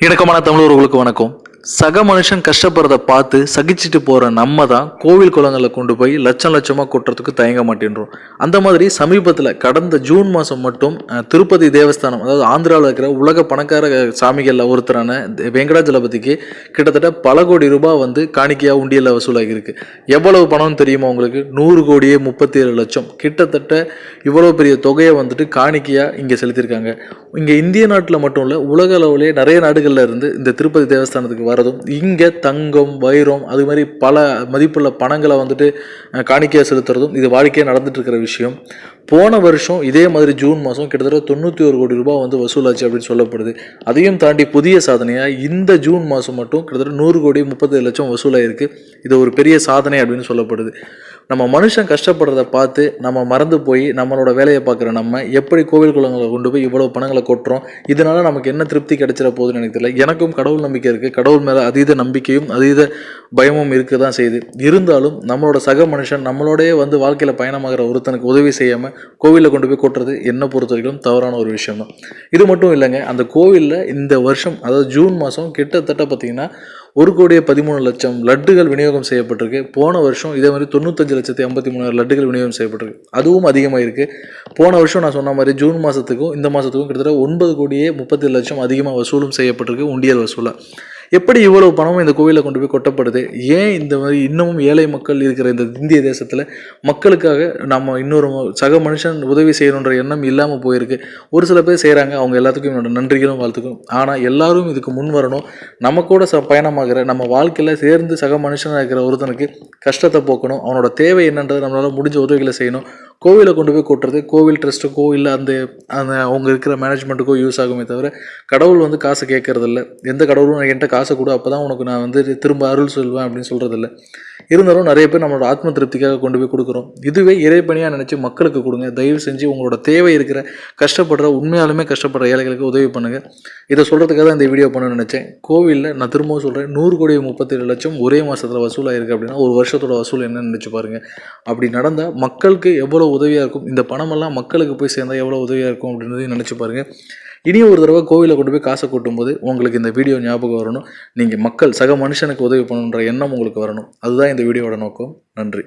இணக்கமான தமிழர்களுக்கு வணக்கம். சக மனுஷன் கஷ்டப்படுறத பார்த்து சகிச்சுட்டு போகிற நம்ம தான் கோவில் குளங்களில் கொண்டு போய் லட்சம் லட்சமாக கொட்டுறதுக்கு தயங்க மாட்டேன்றோம். அந்த மாதிரி சமீபத்தில் கடந்த ஜூன் மாதம் மட்டும் திருப்பதி தேவஸ்தானம் அதாவது ஆந்திராவில் இருக்கிற உலக பணக்கார சாமிகளில் ஒருத்தரான வெங்கடாஜலபதிக்கு கிட்டத்தட்ட பல கோடி ரூபாய் வந்து காணிக்கையாக உண்டியலில் வசூலாகியிருக்கு எவ்வளவு பணம் தெரியுமா உங்களுக்கு? நூறு கோடியே முப்பத்தி ஏழு லட்சம். கிட்டத்தட்ட இவ்வளோ பெரிய தொகையை வந்துட்டு காணிக்கையாக இங்கே செலுத்தியிருக்காங்க. இங்கே இந்திய நாட்டில் மட்டும் இல்லை உலக அளவிலே நிறைய நாடுகளில் இருந்து இந்த திருப்பதி தேவஸ்தானத்துக்கு வர வர்றதும் இங்கே தங்கம் வைரம் அது மாதிரி பல மதிப்புள்ள பணங்களை வந்துட்டு காணிக்கையாக செலுத்துறதும் இது வாடிக்கையாக நடந்துட்டு இருக்கிற விஷயம். போன வருஷம் இதே மாதிரி ஜூன் மாதம் கிட்டத்தட்ட தொண்ணூற்றி ஒரு கோடி ரூபாய் வந்து வசூலாச்சு அப்படின்னு சொல்லப்படுது. அதையும் தாண்டி புதிய சாதனையாக இந்த ஜூன் மாதம் மட்டும் கிட்டத்தட்ட நூறு கோடி முப்பது லட்சம் வசூலாயிருக்கு. இது ஒரு பெரிய சாதனை அப்படின்னு சொல்லப்படுது. நம்ம மனுஷன் கஷ்டப்படுறத பார்த்து நம்ம மறந்து போய் நம்மளோட வேலையை பார்க்குற நம்ம எப்படி கோவில் குளங்களை கொண்டு போய் இவ்வளோ பணங்களை கொட்டுறோம் இதனால நமக்கு என்ன திருப்தி கிடைச்சிட போகுதுன்னு எனக்கு தெரியல. எனக்கும் கடவுள் நம்பிக்கை இருக்குது கடவுள் மேலே அதீத நம்பிக்கையும் அதீத பயமும் இருக்க தான் செய்யுது. இருந்தாலும் நம்மளோட சக மனுஷன் நம்மளோடய வந்து வாழ்க்கையில் பயணமாகிற ஒருத்தனுக்கு உதவி செய்யாமல் கோவிலில் கொண்டு போய் கொட்டுறது என்னை பொறுத்த வரைக்கும் தவறான ஒரு விஷயம் தான். இது மட்டும் இல்லைங்க அந்த கோவிலில் இந்த வருஷம் அதாவது ஜூன் மாதம் கிட்டத்தட்ட பார்த்திங்கன்னா ஒரு கோடியே பதிமூணு லட்சம் லட்டுகள் விநியோகம் செய்யப்பட்டிருக்கு. போன வருஷம் இதே மாதிரி தொண்ணூத்தஞ்சு லட்சத்தி ஐம்பத்தி மூணாயிரம் லட்டுகள் விநியோகம் செய்யப்பட்டிருக்கு. அதுவும் அதிகமாக இருக்குது போன வருஷம் நான் சொன்ன மாதிரி ஜூன் மாதத்துக்கும் இந்த மாதத்துக்கும் கிட்டத்தட்ட ஒன்பது கோடியே முப்பத்தி லட்சம் அதிகமாக வசூலும் செய்யப்பட்டிருக்கு உண்டியல் வசூலாக எப்படி இவ்வளவு பணமும் இந்த கோவிலில் கொண்டு போய் கொட்டப்படுது? ஏன் இந்த மாதிரி இன்னமும் ஏழை மக்கள் இருக்கிற இந்த இந்திய தேசத்தில் மக்களுக்காக நம்ம இன்னொரு சக மனுஷன் உதவி செய்யணுன்ற எண்ணம் இல்லாமல் போயிருக்கு. ஒரு சில பேர் செய்கிறாங்க அவங்க எல்லாத்துக்கும் என்னோட நன்றிகளும் வாழ்த்துக்கும் ஆனால் எல்லாரும் இதுக்கு முன் வரணும். நம்ம கூட ச பயணமாகிற நம்ம வாழ்க்கையில் சேர்ந்து சக மனுஷனாக இருக்கிற ஒருத்தனுக்கு கஷ்டத்தை போக்கணும். அவனோட தேவை என்னன்றதை நம்மளால் முடிஞ்ச உதவிகளை செய்யணும். கோவிலை கொண்டு போய் கொட்டுறது கோவில் ட்ரஸ்ட்டுக்கோ இல்லை அந்த அந்த அவங்க இருக்கிற மேனேஜ்மெண்ட்டுக்கோ யூஸ் ஆகுமே தவிர கடவுள் வந்து காசு கேட்கறதில்ல. எந்த கடவுளும் என்கிட்ட காசை கொடு அப்போ தான் உனக்கு நான் வந்து திரும்ப அருள் சொல்வேன் அப்படின்னு சொல்கிறதில்ல இருந்தாலும் நிறைய பேர் நம்மளோட ஆத்ம திருப்திக்காக கொண்டு போய் கொடுக்குறோம். இதுவே இறைப்பணியாக நினச்சி மக்களுக்கு கொடுங்க. தயவு செஞ்சு உங்களோட தேவை இருக்கிற கஷ்டப்படுற உண்மையாலுமே கஷ்டப்படுற ஏழைகளுக்கு உதவி பண்ணுங்கள் இதை சொல்கிறதுக்காக தான் இந்த வீடியோ பண்ண நினச்சேன். கோவிலில் நான் திரும்பவும் சொல்கிறேன் நூறு கோடி முப்பத்தேழு லட்சம் ஒரே மாதத்தில் வசூலாயிருக்கு அப்படின்னா ஒரு வருஷத்தோட வசூல் என்னன்னு நினச்சி பாருங்கள் அப்படி நடந்தால் மக்களுக்கு எவ்வளோ உதவியாக இருக்கும்? இந்த பணமெல்லாம் மக்களுக்கு போய் சேர்ந்தால் எவ்வளோ உதவியாக இருக்கும் அப்படின்றதையும் நினச்சி பாருங்கள் இனி ஒரு தடவை கோவிலை கொண்டு போய் காசை கூட்டும்போது உங்களுக்கு இந்த வீடியோ ஞாபகம் வரணும். நீங்கள் மக்கள் சக மனுஷனுக்கு உதவி பண்ணணுன்ற எண்ணம் உங்களுக்கு வரணும். அதுதான் இந்த வீடியோவோட நோக்கம். நன்றி.